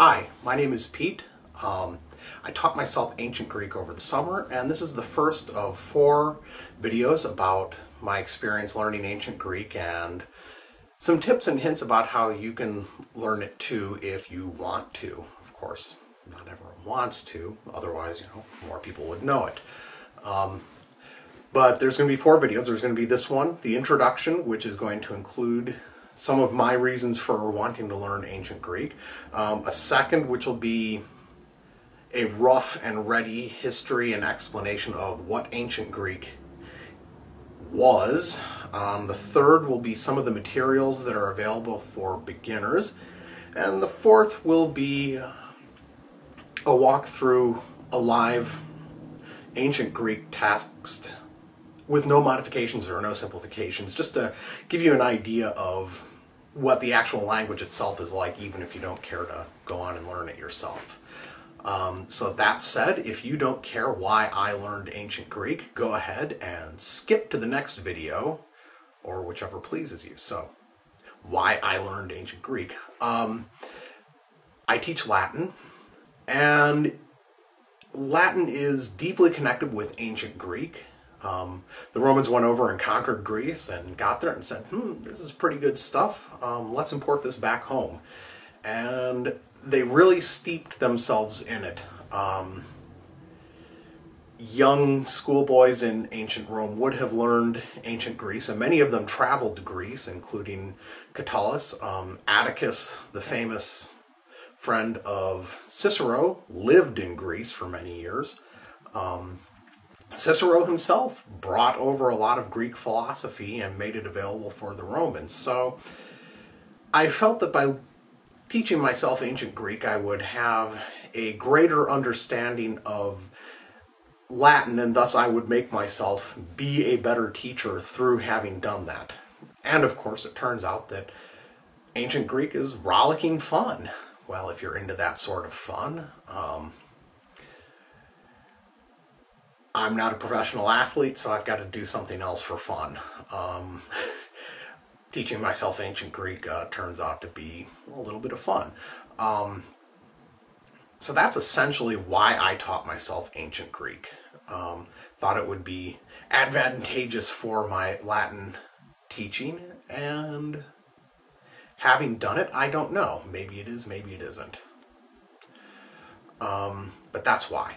Hi, my name is Pete. Um, I taught myself ancient Greek over the summer, and this is the first of four videos about my experience learning ancient Greek and some tips and hints about how you can learn it too if you want to. Of course, not everyone wants to, otherwise, you know, more people would know it. Um, but there's going to be four videos. There's going to be this one, the introduction, which is going to include some of my reasons for wanting to learn ancient Greek. Um, a second, which will be a rough and ready history and explanation of what ancient Greek was. Um, the third will be some of the materials that are available for beginners. And the fourth will be a walk through a live ancient Greek text with no modifications or no simplifications, just to give you an idea of what the actual language itself is like, even if you don't care to go on and learn it yourself. Um, so that said, if you don't care why I learned ancient Greek, go ahead and skip to the next video, or whichever pleases you. So, why I learned ancient Greek. Um, I teach Latin, and Latin is deeply connected with ancient Greek. Um, the Romans went over and conquered Greece and got there and said, hmm, this is pretty good stuff. Um, let's import this back home. And they really steeped themselves in it. Um, young schoolboys in ancient Rome would have learned ancient Greece, and many of them traveled to Greece, including Catullus. Um, Atticus, the famous friend of Cicero, lived in Greece for many years. Cicero himself brought over a lot of Greek philosophy and made it available for the Romans. So I felt that by teaching myself ancient Greek, I would have a greater understanding of Latin, and thus I would make myself be a better teacher through having done that. And of course, it turns out that ancient Greek is rollicking fun. Well, if you're into that sort of fun, um, I'm not a professional athlete, so I've got to do something else for fun. Um, teaching myself ancient Greek uh, turns out to be a little bit of fun. Um, so that's essentially why I taught myself ancient Greek. Um, thought it would be advantageous for my Latin teaching, and having done it, I don't know. Maybe it is, maybe it isn't. Um, but that's why.